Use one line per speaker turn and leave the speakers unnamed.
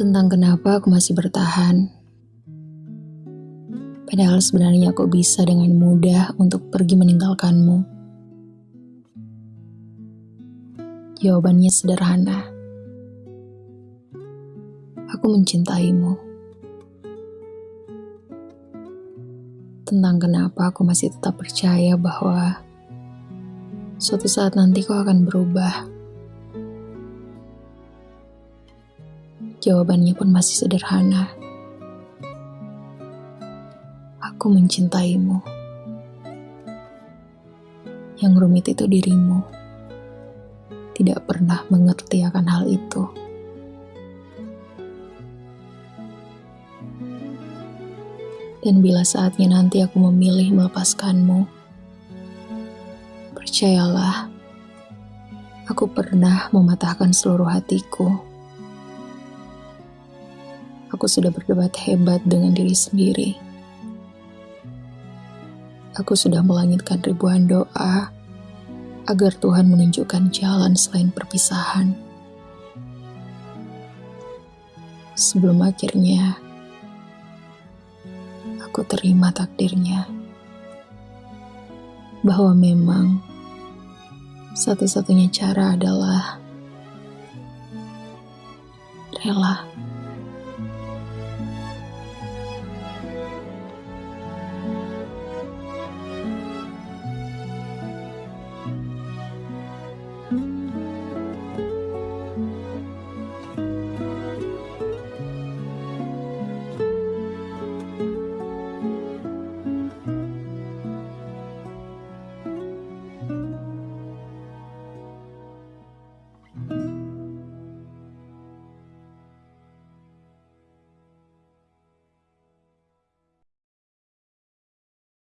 tentang kenapa aku masih bertahan. Padahal sebenarnya aku bisa dengan mudah untuk pergi meninggalkanmu. Jawabannya sederhana. Aku mencintaimu. Tentang kenapa aku masih tetap percaya bahwa suatu saat nanti kau akan berubah. Jawabannya pun masih sederhana. Aku mencintaimu. Yang rumit itu dirimu. Tidak pernah mengerti akan hal itu. Dan bila saatnya nanti aku memilih melepaskanmu, percayalah, aku pernah mematahkan seluruh hatiku aku sudah berdebat hebat dengan diri sendiri. Aku sudah melangitkan ribuan doa agar Tuhan menunjukkan jalan selain perpisahan. Sebelum akhirnya aku terima takdirnya bahwa memang satu-satunya cara adalah rela.